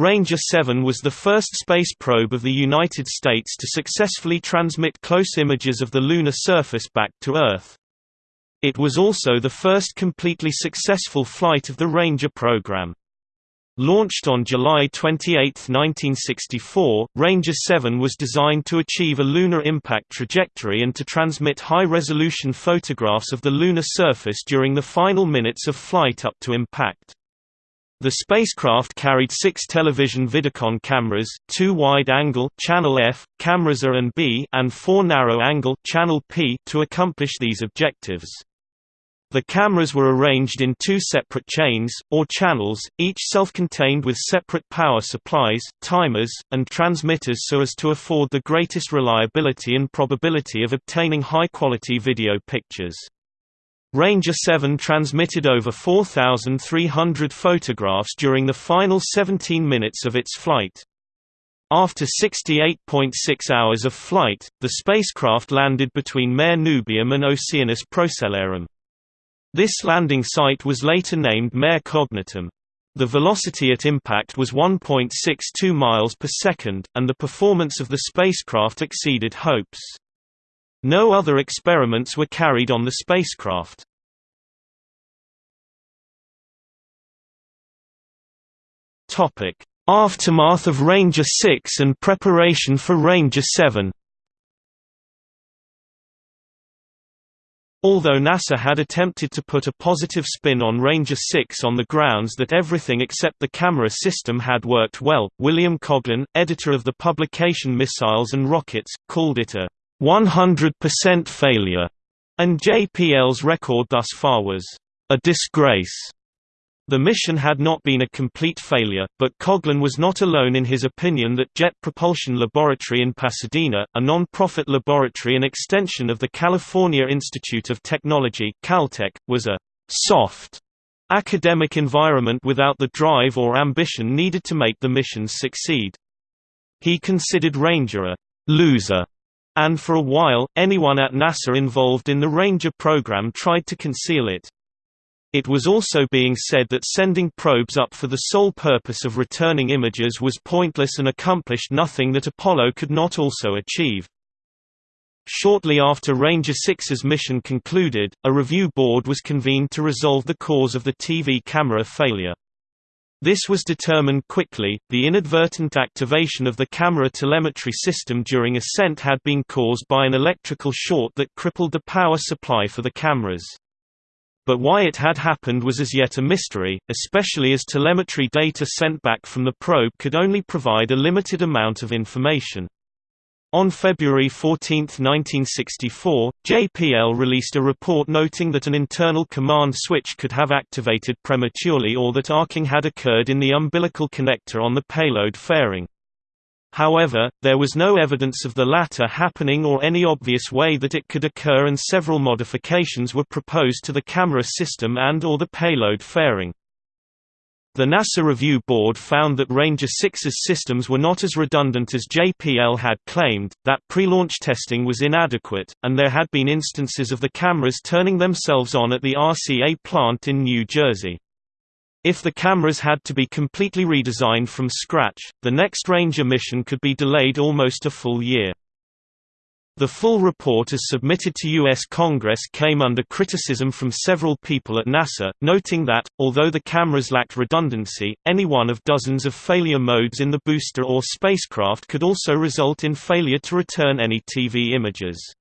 Ranger 7 was the first space probe of the United States to successfully transmit close images of the lunar surface back to Earth. It was also the first completely successful flight of the Ranger program. Launched on July 28, 1964, Ranger 7 was designed to achieve a lunar impact trajectory and to transmit high-resolution photographs of the lunar surface during the final minutes of flight up to impact. The spacecraft carried six television Vidicon cameras, two wide-angle channel F, cameras A and B, and four narrow-angle channel P to accomplish these objectives. The cameras were arranged in two separate chains, or channels, each self-contained with separate power supplies, timers, and transmitters so as to afford the greatest reliability and probability of obtaining high-quality video pictures. Ranger 7 transmitted over 4,300 photographs during the final 17 minutes of its flight. After 68.6 hours of flight, the spacecraft landed between Mare Nubium and Oceanus Procellarum. This landing site was later named Mare Cognitum. The velocity at impact was 1.62 miles per second, and the performance of the spacecraft exceeded hopes. No other experiments were carried on the spacecraft. Aftermath of Ranger 6 and preparation for Ranger 7 Although NASA had attempted to put a positive spin on Ranger 6 on the grounds that everything except the camera system had worked well, William Coghlan, editor of the publication Missiles and Rockets, called it a 100% failure, and JPL's record thus far was a disgrace. The mission had not been a complete failure, but Coghlan was not alone in his opinion that Jet Propulsion Laboratory in Pasadena, a non-profit laboratory and extension of the California Institute of Technology Caltech, was a «soft» academic environment without the drive or ambition needed to make the missions succeed. He considered Ranger a «loser», and for a while, anyone at NASA involved in the Ranger program tried to conceal it. It was also being said that sending probes up for the sole purpose of returning images was pointless and accomplished nothing that Apollo could not also achieve. Shortly after Ranger 6's mission concluded, a review board was convened to resolve the cause of the TV camera failure. This was determined quickly. The inadvertent activation of the camera telemetry system during ascent had been caused by an electrical short that crippled the power supply for the cameras but why it had happened was as yet a mystery, especially as telemetry data sent back from the probe could only provide a limited amount of information. On February 14, 1964, JPL released a report noting that an internal command switch could have activated prematurely or that arcing had occurred in the umbilical connector on the payload fairing. However, there was no evidence of the latter happening or any obvious way that it could occur and several modifications were proposed to the camera system and or the payload fairing. The NASA Review Board found that Ranger 6's systems were not as redundant as JPL had claimed, that pre-launch testing was inadequate, and there had been instances of the cameras turning themselves on at the RCA plant in New Jersey. If the cameras had to be completely redesigned from scratch, the next Ranger mission could be delayed almost a full year. The full report as submitted to U.S. Congress came under criticism from several people at NASA, noting that, although the cameras lacked redundancy, any one of dozens of failure modes in the booster or spacecraft could also result in failure to return any TV images.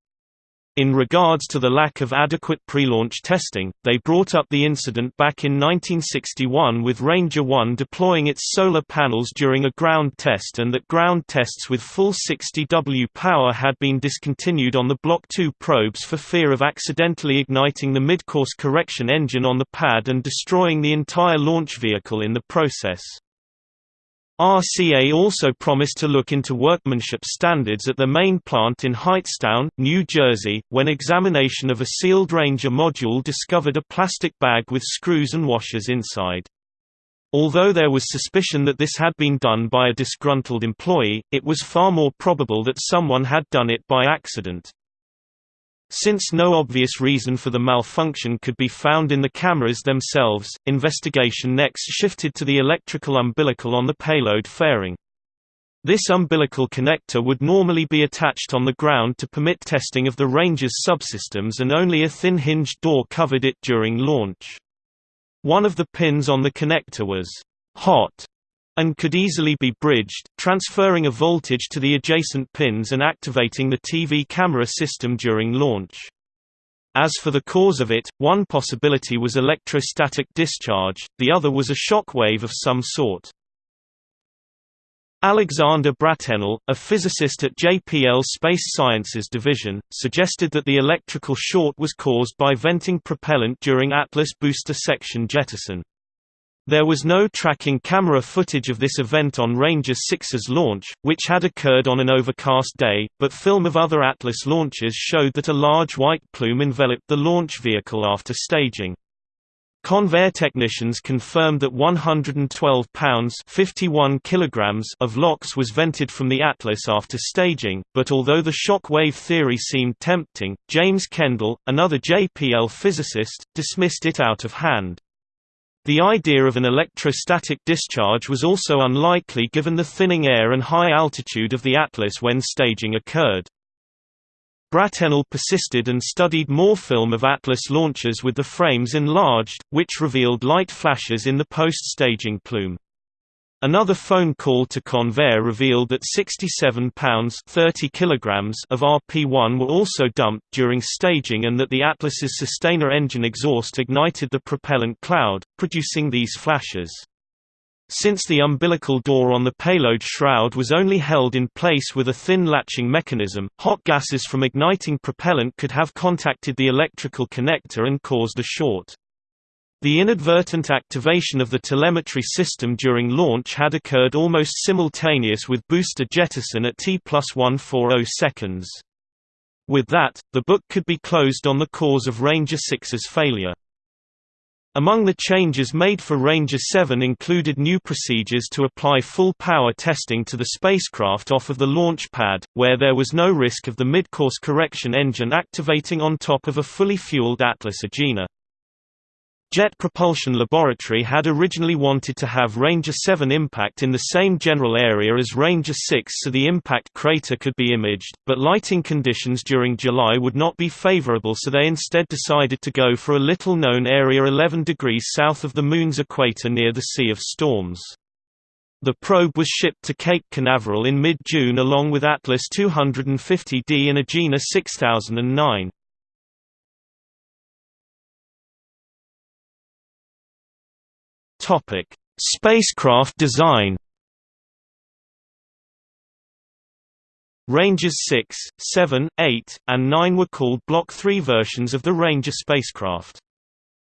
In regards to the lack of adequate pre-launch testing, they brought up the incident back in 1961 with Ranger 1 deploying its solar panels during a ground test and that ground tests with full 60W power had been discontinued on the Block 2 probes for fear of accidentally igniting the mid-course correction engine on the pad and destroying the entire launch vehicle in the process. RCA also promised to look into workmanship standards at the main plant in Hightstown, New Jersey, when examination of a sealed Ranger module discovered a plastic bag with screws and washers inside. Although there was suspicion that this had been done by a disgruntled employee, it was far more probable that someone had done it by accident. Since no obvious reason for the malfunction could be found in the cameras themselves, investigation next shifted to the electrical umbilical on the payload fairing. This umbilical connector would normally be attached on the ground to permit testing of the ranger's subsystems and only a thin hinged door covered it during launch. One of the pins on the connector was hot and could easily be bridged, transferring a voltage to the adjacent pins and activating the TV camera system during launch. As for the cause of it, one possibility was electrostatic discharge, the other was a shock wave of some sort. Alexander Bratenahl, a physicist at JPL Space Sciences Division, suggested that the electrical short was caused by venting propellant during Atlas booster section jettison. There was no tracking camera footage of this event on Ranger 6's launch, which had occurred on an overcast day, but film of other Atlas launches showed that a large white plume enveloped the launch vehicle after staging. Convair technicians confirmed that 112 pounds 51 kilograms of LOX was vented from the Atlas after staging, but although the shock wave theory seemed tempting, James Kendall, another JPL physicist, dismissed it out of hand. The idea of an electrostatic discharge was also unlikely given the thinning air and high altitude of the Atlas when staging occurred. Bratenahl persisted and studied more film of Atlas launches with the frames enlarged, which revealed light flashes in the post-staging plume. Another phone call to Convair revealed that 67 pounds 30 kilograms of RP-1 were also dumped during staging and that the Atlas's sustainer engine exhaust ignited the propellant cloud, producing these flashes. Since the umbilical door on the payload shroud was only held in place with a thin latching mechanism, hot gases from igniting propellant could have contacted the electrical connector and caused a short. The inadvertent activation of the telemetry system during launch had occurred almost simultaneous with booster jettison at T plus 140 seconds. With that, the book could be closed on the cause of Ranger 6's failure. Among the changes made for Ranger 7 included new procedures to apply full power testing to the spacecraft off of the launch pad, where there was no risk of the mid-course correction engine activating on top of a fully fueled Atlas Agena. Jet Propulsion Laboratory had originally wanted to have Ranger 7 impact in the same general area as Ranger 6 so the impact crater could be imaged, but lighting conditions during July would not be favorable so they instead decided to go for a little-known area 11 degrees south of the Moon's equator near the Sea of Storms. The probe was shipped to Cape Canaveral in mid-June along with Atlas 250D and Agena 6009. Topic: Spacecraft design. Rangers 6, 7, 8, and 9 were called Block 3 versions of the Ranger spacecraft.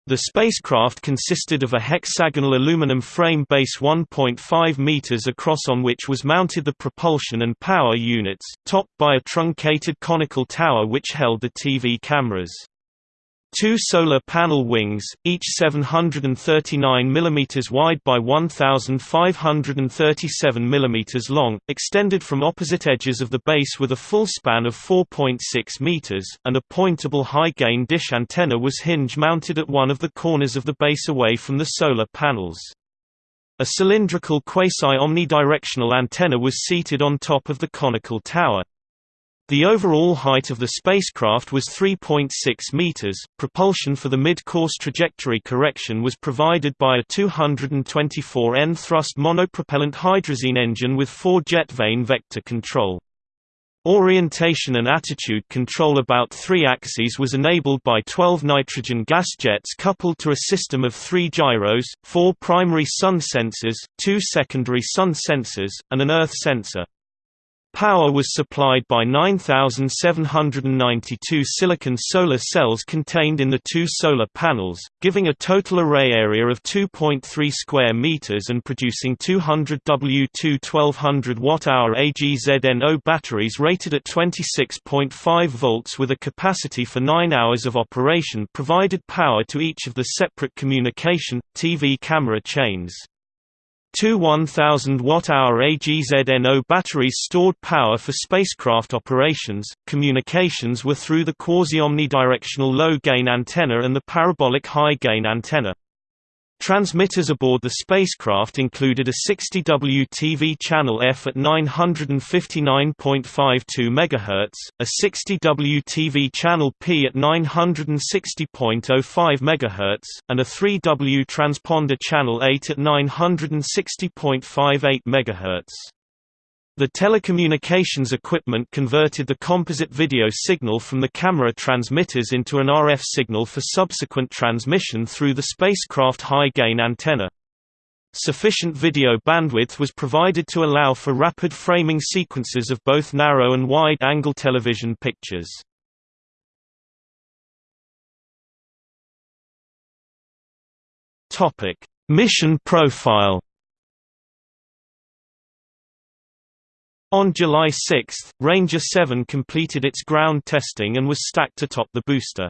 The spacecraft consisted of a hexagonal aluminum frame base 1.5 meters across on which was mounted the propulsion and power units, topped by a truncated conical tower which held the TV cameras. Two solar panel wings, each 739 mm wide by 1537 mm long, extended from opposite edges of the base with a full span of 4.6 meters, and a pointable high-gain dish antenna was hinge-mounted at one of the corners of the base away from the solar panels. A cylindrical quasi-omnidirectional antenna was seated on top of the conical tower. The overall height of the spacecraft was 3.6 meters. Propulsion for the mid-course trajectory correction was provided by a 224 N thrust monopropellant hydrazine engine with four jet vane vector control. Orientation and attitude control about three axes was enabled by 12 nitrogen gas jets coupled to a system of three gyros, four primary sun sensors, two secondary sun sensors, and an earth sensor. Power was supplied by 9,792 silicon solar cells contained in the two solar panels, giving a total array area of 2.3 square meters and producing 200 W2 1200 Wh AGZNO batteries rated at 26.5 volts with a capacity for 9 hours of operation provided power to each of the separate communication, TV camera chains. Two 1,000 watt-hour AGZNO batteries stored power for spacecraft operations. Communications were through the quasi-omnidirectional low-gain antenna and the parabolic high-gain antenna. Transmitters aboard the spacecraft included a 60W TV channel F at 959.52 MHz, a 60W TV channel P at 960.05 MHz, and a 3W transponder channel 8 at 960.58 MHz. The telecommunications equipment converted the composite video signal from the camera transmitters into an RF signal for subsequent transmission through the spacecraft high-gain antenna. Sufficient video bandwidth was provided to allow for rapid framing sequences of both narrow and wide-angle television pictures. Mission profile On July 6, Ranger 7 completed its ground testing and was stacked atop the booster.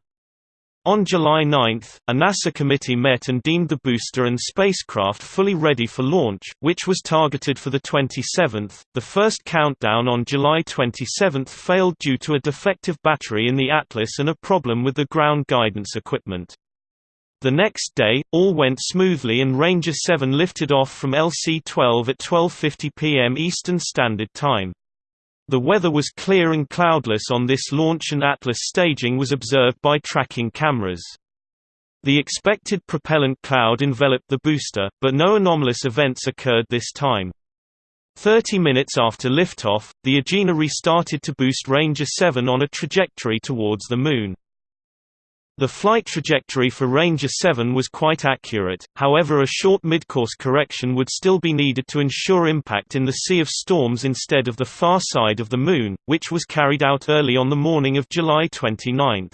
On July 9, a NASA committee met and deemed the booster and spacecraft fully ready for launch, which was targeted for the 27th. The first countdown on July 27 failed due to a defective battery in the Atlas and a problem with the ground guidance equipment. The next day, all went smoothly and Ranger 7 lifted off from LC-12 at 12.50 pm Eastern Standard Time. The weather was clear and cloudless on this launch and Atlas staging was observed by tracking cameras. The expected propellant cloud enveloped the booster, but no anomalous events occurred this time. Thirty minutes after liftoff, the Agena restarted to boost Ranger 7 on a trajectory towards the Moon. The flight trajectory for Ranger 7 was quite accurate, however a short midcourse correction would still be needed to ensure impact in the Sea of Storms instead of the far side of the Moon, which was carried out early on the morning of July 29.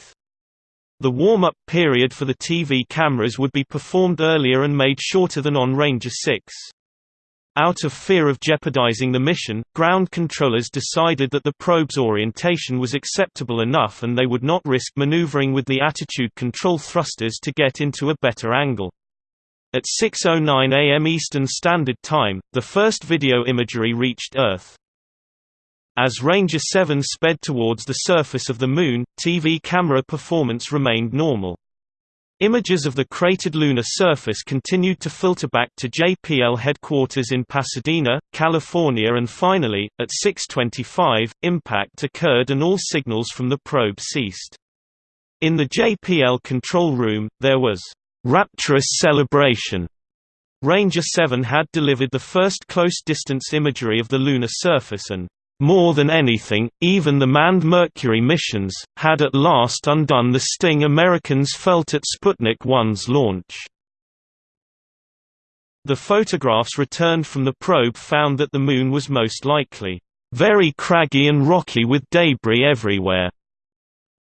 The warm-up period for the TV cameras would be performed earlier and made shorter than on Ranger 6. Out of fear of jeopardizing the mission, ground controllers decided that the probe's orientation was acceptable enough and they would not risk maneuvering with the attitude control thrusters to get into a better angle. At 6.09 am Eastern Standard Time, the first video imagery reached Earth. As Ranger 7 sped towards the surface of the Moon, TV camera performance remained normal. Images of the cratered lunar surface continued to filter back to JPL headquarters in Pasadena, California and finally, at 6.25, impact occurred and all signals from the probe ceased. In the JPL control room, there was rapturous celebration. Ranger 7 had delivered the first close-distance imagery of the lunar surface and more than anything, even the manned Mercury missions, had at last undone the sting Americans felt at Sputnik 1's launch. The photographs returned from the probe found that the Moon was most likely, "...very craggy and rocky with debris everywhere."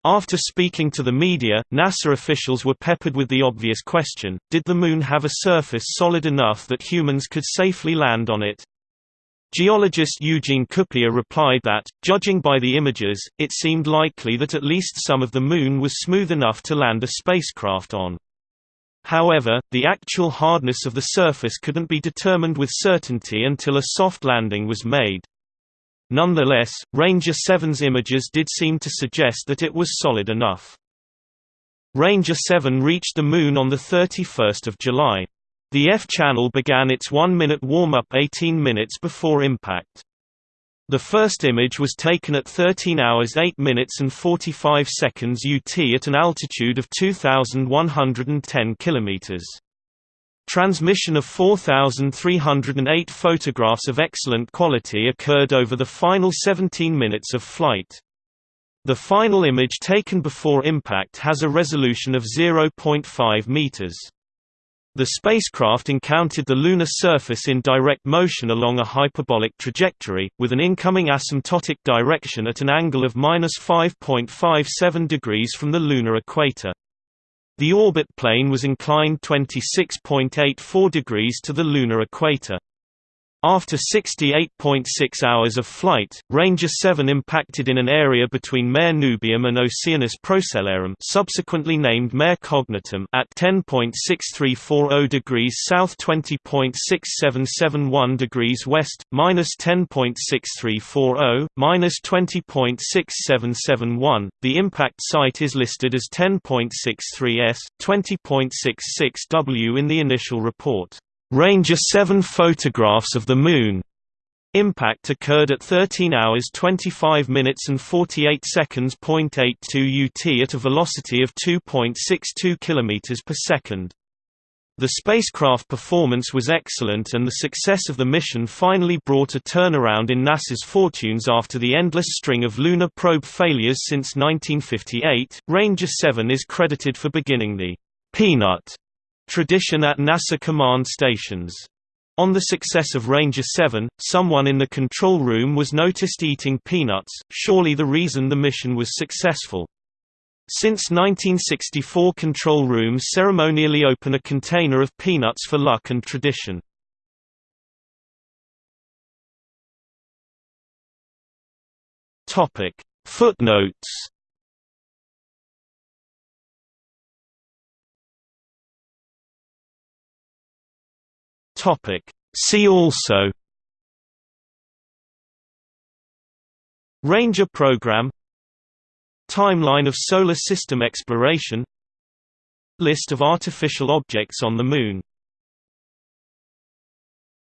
After speaking to the media, NASA officials were peppered with the obvious question, did the Moon have a surface solid enough that humans could safely land on it? Geologist Eugene Kupia replied that, judging by the images, it seemed likely that at least some of the Moon was smooth enough to land a spacecraft on. However, the actual hardness of the surface couldn't be determined with certainty until a soft landing was made. Nonetheless, Ranger 7's images did seem to suggest that it was solid enough. Ranger 7 reached the Moon on 31 July. The F-channel began its one-minute warm-up 18 minutes before impact. The first image was taken at 13 hours 8 minutes and 45 seconds UT at an altitude of 2,110 km. Transmission of 4,308 photographs of excellent quality occurred over the final 17 minutes of flight. The final image taken before impact has a resolution of 0.5 meters. The spacecraft encountered the lunar surface in direct motion along a hyperbolic trajectory, with an incoming asymptotic direction at an angle of 5.57 degrees from the lunar equator. The orbit plane was inclined 26.84 degrees to the lunar equator. After 68.6 hours of flight, Ranger 7 impacted in an area between Mare Nubium and Oceanus Procellarum subsequently named Mare Cognitum at 10.6340 degrees south 20.6771 degrees west, minus 10.6340, minus 20.6771. The impact site is listed as 10.63 s, 20.66 w in the initial report. Ranger 7 photographs of the Moon. Impact occurred at 13 hours 25 minutes and 48 seconds. 82 UT at a velocity of 2.62 km per second. The spacecraft performance was excellent and the success of the mission finally brought a turnaround in NASA's fortunes after the endless string of lunar probe failures since 1958. Ranger 7 is credited for beginning the Peanut tradition at NASA command stations. On the success of Ranger 7, someone in the control room was noticed eating peanuts, surely the reason the mission was successful. Since 1964 control rooms ceremonially open a container of peanuts for luck and tradition. Footnotes Topic. See also Ranger program Timeline of Solar System exploration List of artificial objects on the Moon